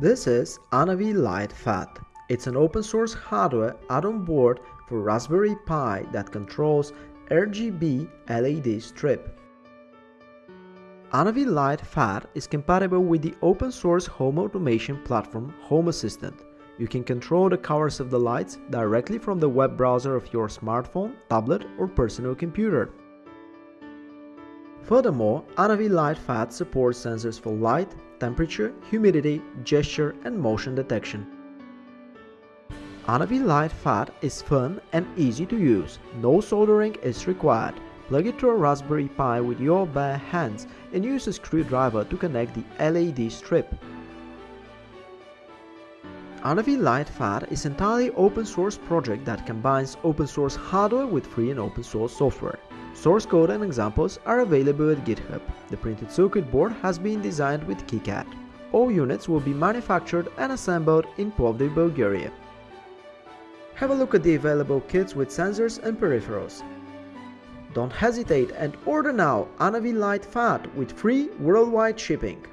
This is Anavi Light pHAT. It's an open source hardware add-on board for Raspberry Pi that controls RGB LED strip. Anavi Light pHAT is compatible with the open source home automation platform Home Assistant. You can control the colors of the lights directly from the web browser of your smartphone, tablet or personal computer. Furthermore, Anavi light pHAT supports sensors for light, temperature, humidity, gesture and motion detection. Anavi light pHAT is fun and easy to use. No soldering is required. Plug it to a Raspberry Pi with your bare hands and use a screwdriver to connect the LED strip. Anavi Light pHAT is an entirely open source project that combines open source hardware with free and open source software. Source code and examples are available at GitHub. The printed circuit board has been designed with KiCad. All units will be manufactured and assembled in Plovdiv, Bulgaria. Have a look at the available kits with sensors and peripherals. Don't hesitate and order now Anavi Light pHAT with free worldwide shipping.